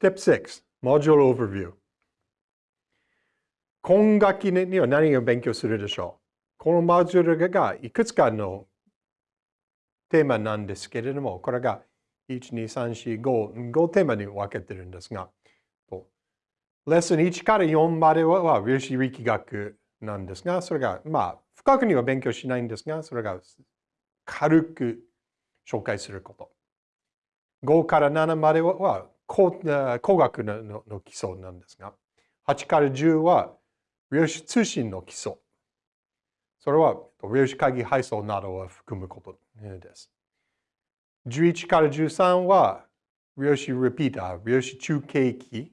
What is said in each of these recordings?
Step 6, Module Overview. 今学期には何を勉強するでしょう？このモジュールがいくつかのテーマなんですけれども、これが1、2、3、4、5、5テーマに分けてるんですが、レッスン1から4までは量子力学なんですが、それが、まあ、深くには勉強しないんですが、それが軽く紹介すること。5から7までは工学のの基礎なんですが、8から10は量子通信の基礎。それは量子会議配送などを含むことです。11から13は量子リピーター、量子中継機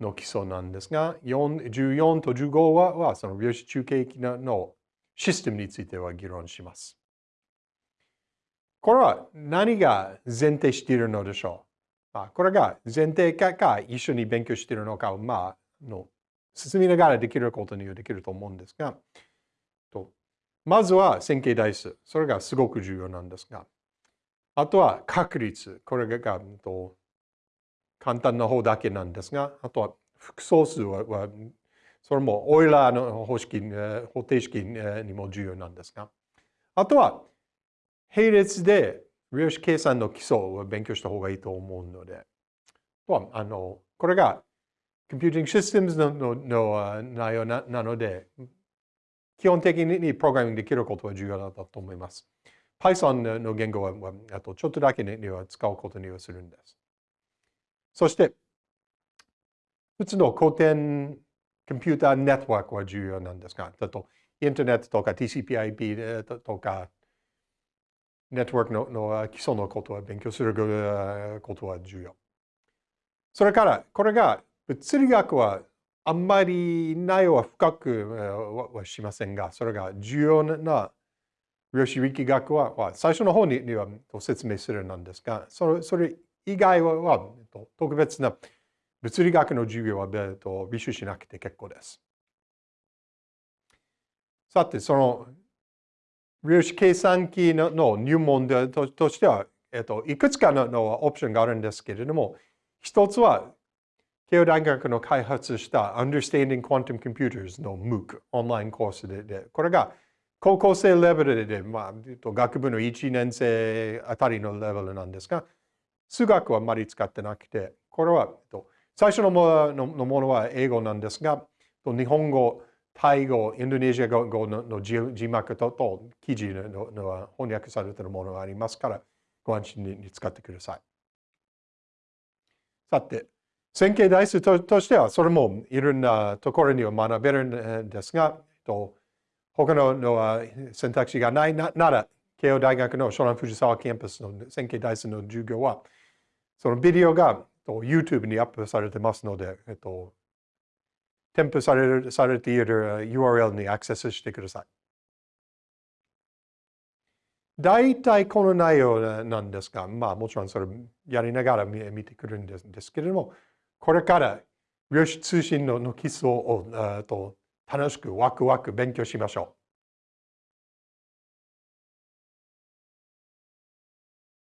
の基礎なんですが、14と15ははその量子中継機のシステムについては議論します。これは何が前提しているのでしょう、あ、これが前提かか一緒に勉強しているのかを、まあ、の進みながらできることにはできると思うんですが、とまずは線形代数。それがすごく重要なんですが、あとは確率。これがと簡単な方だけなんですが、あとは複素数ははそれもオイラーの方式、方程式にも重要なんですが、あとは並列で量子計算の基礎を勉強した方がいいと思うので、あのこれが Computing Systems ののの内容なので、基本的にプログラミングできることは重要だと思います。Python の言語はあとちょっとだけには使うことにはするんです。そして、普通の古典コンピューターネットワークは重要なんですが、あとインターネットとか TCP/IP とか、ネットワークのの基礎のことは勉強することは重要。それから、これが物理学はあんまり内容は深くはしませんが、それが重要な量子力学は最初の方には説明するなんですが、それ以外は特別な物理学の授業は履修しなくて結構です。さて、その量子計算機の入門としては、えっと、いくつかのオプションがあるんですけれども、一つは慶応大学の開発した Understanding Quantum Computers の MOOC、オンラインコースで、でこれが高校生レベルで、まあ、学部の1年生あたりのレベルなんですが、数学はあまり使ってなくて、これは最初のものは英語なんですが、日本語、タイ語、インドネシア語の字幕とと記事の翻訳されているものがありますから、ご安心に使ってください。さて、線形代数としては、それもいろんなところには学べるんですが、と他のの選択肢がないなら、慶応大学の湘南藤沢キャンパスの線形代数の授業は、そのビデオが YouTube にアップされてますので、えっと、添付されされている URL にアクセスしてください。大体この内容なんですが、まあもちろんそれやりながら見てくるんですけれども、これから量子通信の基礎をと楽しくワクワク勉強しましょう。